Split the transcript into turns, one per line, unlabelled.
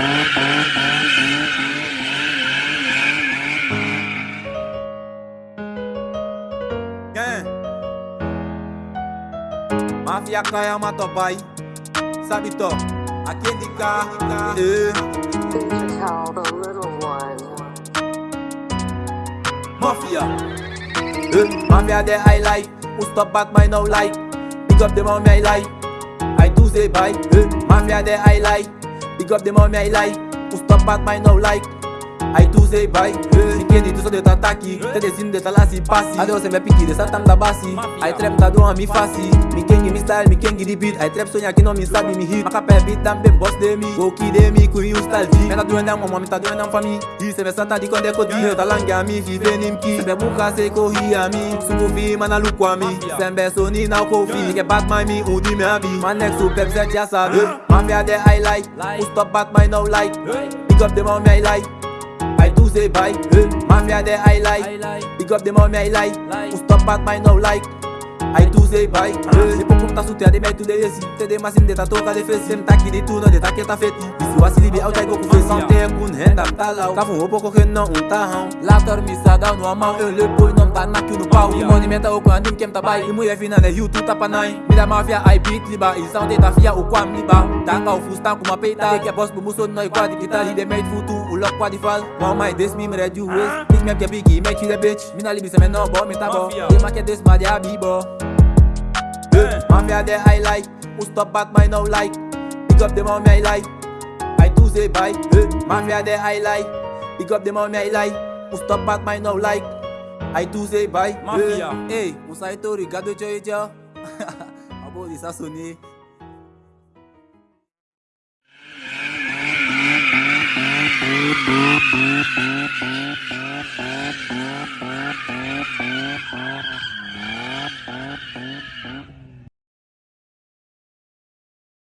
Quem? Mafia Kayama Tobai Sabe to Aqui de cá Mafia. Uh, Mafia that I like Who stop back my no like Pick up the mount I like I do say bye. Uh, Mafia that I like Up the mommy I like. Who stop back my no like Ai tu sei bai, entendi, tu só deu ataque Te descendo de talasse passe Adeus me pique de satan da base Ai trap tá doa me face Mi kengi mi style mi kengi de beat Ai trap sonha que não me sabe me hit Maca pe beat, também boss de mi. Go que de mi curi o style vi Me tá doendo uma, me tá doendo uma família Disse me satan de quando é codi Eu tá langue a venim que Me buca se corri a mim Sumo vi, mana luco a mim Sembe soni na kofi mai mi, me udi me avi Manex o super set já sabe Mafia de I like. Who stop Batman now like. Pick up the mouth me I like. Do say bye, eh. Mafia de I
like.
Big up the mommy I like. Who stop back my no like. Aí tu usei bai Depois como tá solteiro e meio tu dei esse Te dei mais ainda tá toca de fez Sempre tá aqui de tudo, onde tá que tá feito Isso assim libe ao taigo com fez Não tem algum renda, tá lá Cava um roubo correndo, não um tarrão Lá dorme, sadão, no amão Eu lhe põe, não tá na que no pau E monumenta o quando quem tá bai E mulher fina, né, rio, tu tá pra beat liba. E são teta fia, o quam liba. Tá cá o fustan com uma peita Que é boss pro musso, não é quadro Que tá ali de meio futu, o loco quadro faz me redu waste. Diz mesmo que é me Mina libe, se me a bibo. Mafia de I like, who stop back my no like? Big up the mommy I like, I do say bye. Eh. Mafia de I like, up the mommy I like. Who stop back my no like, I do say bye. Mafia. Hey, Musa ito rigado cho ijo Abo di sa suni